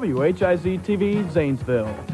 WHIZ TV, Zanesville.